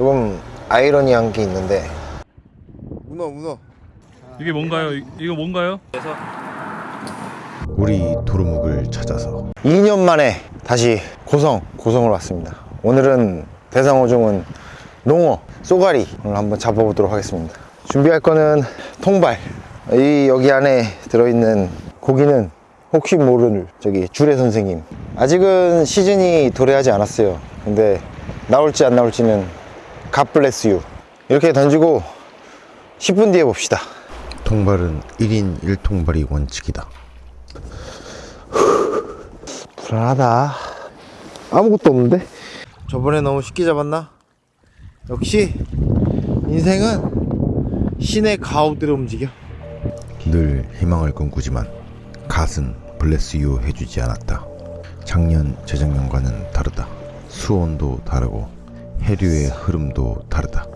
조금 아이러니한 게 있는데. 문어 문어. 이게 뭔가요? 이- 이거 뭔가요? 우리 도루묵을 찾아서 2년 만에 다시 고성 고성을 왔습니다. 오늘은 대상어종은 농어 쏘가리 오늘 한번 잡아보도록 하겠습니다. 준비할 거는 통발. 이 여기 안에 들어있는 고기는 혹시 모를 저기 주례 선생님. 아직은 시즌이 도래하지 않았어요. 근데 나올지 안 나올지는 갓블레스 유 이렇게 던지고 10분 뒤에 봅시다. 통발은 1인 1통발이 원칙이다. 불안하다. 아무것도 없는데? 저번에 너무 쉽게 잡았나? 역시 인생은 신의 가호대로 움직여. 늘 희망을 꿈꾸지만 갓은 블레스유 해주지 않았다. 작년 재작년과는 다르다. 수온도 다르고 해류의 흐름도 다르다.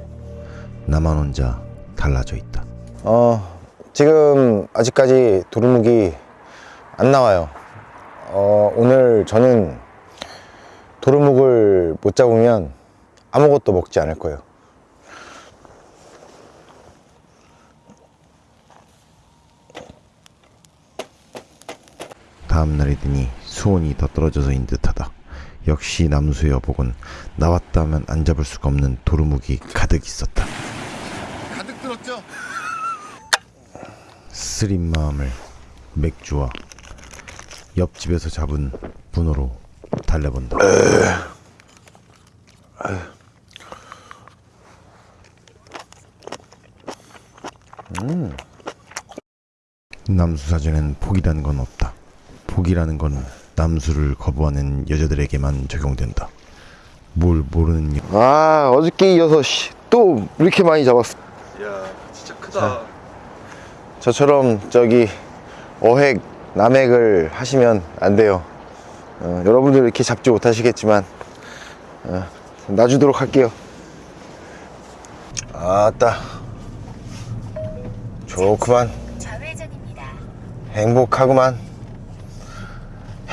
나만 혼자 달라져 있다. 어 지금 아직까지 도루묵이 안 나와요. 어 오늘 저는 도루묵을 못 잡으면 아무것도 먹지 않을 거예요. 다음 날이 되니 수온이 더 떨어져서인 듯하다 역시 남수의 어복은 나왔다면 안 잡을 수가 없는 도루묵이 가득 있었다 가득 들었죠? 쓰린 마음을 맥주와 옆집에서 잡은 분호로 달래본다. 남수 사전엔 포기라는 건 없다. 포기라는 건 남수를 거부하는 여자들에게만 적용된다. 뭘 모르는 여... 아 어저께 이어서 씨, 또 이렇게 많이 잡았어. 이야 진짜 크다. 저처럼 저기 어획 남획을 하시면 안 돼요. 어, 여러분들 이렇게 잡지 못하시겠지만 어, 놔주도록 할게요. 아따. 좋구만. 좌회전입니다. 행복하구만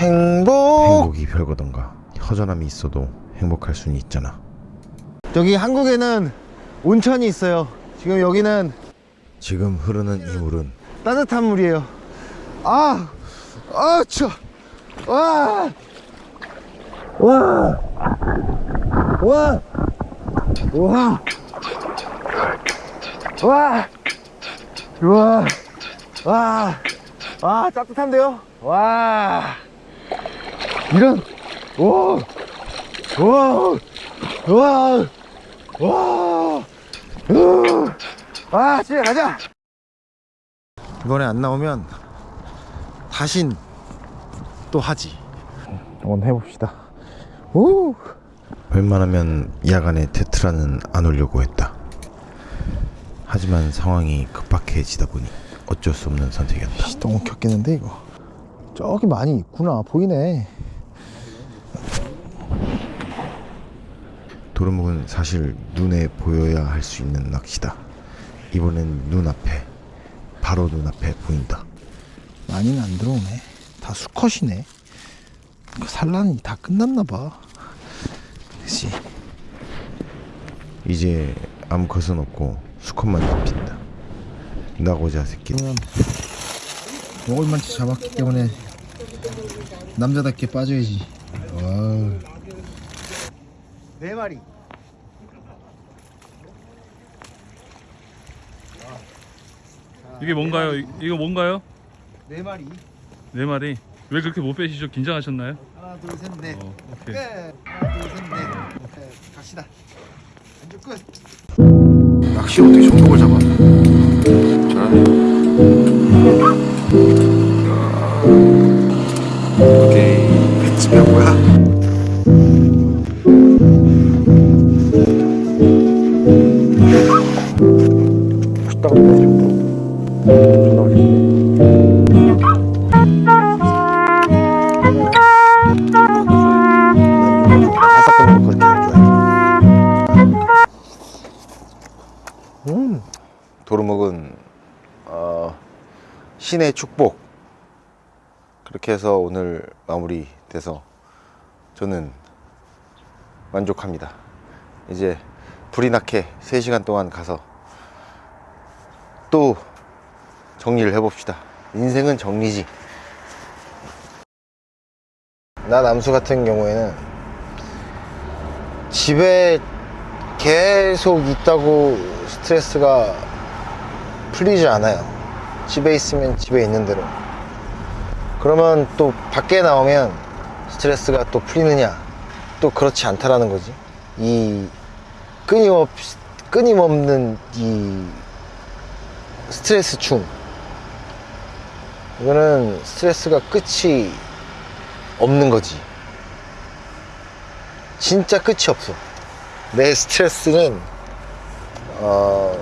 행복 행복이 별거던가 허전함이 있어도 행복할 수는 있잖아. 여기 한국에는 온천이 있어요 지금 여기는 지금 흐르는 이 물은 따뜻한 물이에요 아, 아, 추워. 와, 와, 와, 와, 와, 와, 와, 와, 따뜻한데요? 와, 이런, 오, 와, 와, 와, 으, 와, 집에 가자. 이번에 안 나오면 다신 또 하지. 한번 해봅시다. 오. 웬만하면 야간에 테트라는 안 오려고 했다. 하지만 상황이 급박해지다 보니 어쩔 수 없는 선택이었다. 너무 겹겠는데 이거. 저기 많이 있구나. 보이네 도루묵은 사실 눈에 보여야 할 수 있는 낚시다. 이번엔 눈앞에 바로 눈앞에 보인다. 많이는 안 들어오네 다 수컷이네 그 산란이 다 끝났나 봐 그치 이제 암컷은 없고 수컷만 잡힌다. 나고자 새끼. 먹을 만치 잡았기 때문에 남자답게 빠져야지 네 마리 이게 뭔가요? 이- 이거 뭔가요? 네 마리 네 마리. 왜 그렇게 못 빼시죠? 긴장하셨나요? 하나 둘 셋 넷 어, 오케이. 끝 하나 둘 셋넷 갑시다 안주 끝 낚시 어떻게 전복을 잡아? 신의 축복 그렇게 해서 오늘 마무리 돼서 저는 만족합니다 이제 불이 나게 3시간 동안 가서 또 정리를 해봅시다. 인생은 정리지. 나 남수 같은 경우에는 집에 계속 있다고 스트레스가 풀리지 않아요. 집에 있으면 집에 있는 대로. 그러면 또 밖에 나오면 스트레스가 또 풀리느냐? 또 그렇지 않다라는 거지. 이 끊임없, 끊임없는 이 스트레스 충. 이거는 스트레스가 끝이 없는 거지. 진짜 끝이 없어. 내 스트레스는, 어,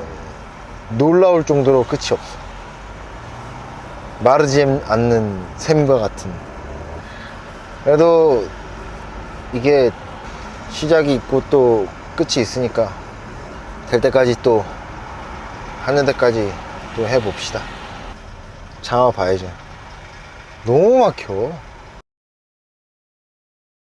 놀라울 정도로 끝이 없어. 마르지 않는 샘과 같은. 그래도 이게 시작이 있고 또 끝이 있으니까 될 때까지 또 하는 데까지 또 해봅시다. 장화 봐야죠. 너무 막혀.